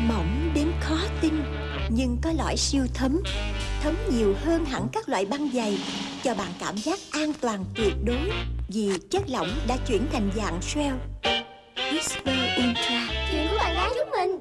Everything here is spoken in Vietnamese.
Mỏng đến khó tin, Nhưng có lõi siêu thấm. Thấm nhiều hơn hẳn các loại băng dày, Cho bạn cảm giác an toàn tuyệt đối, Vì chất lỏng đã chuyển thành dạng gel. Whisper Ultra. Chuyện của bạn gái chúng mình.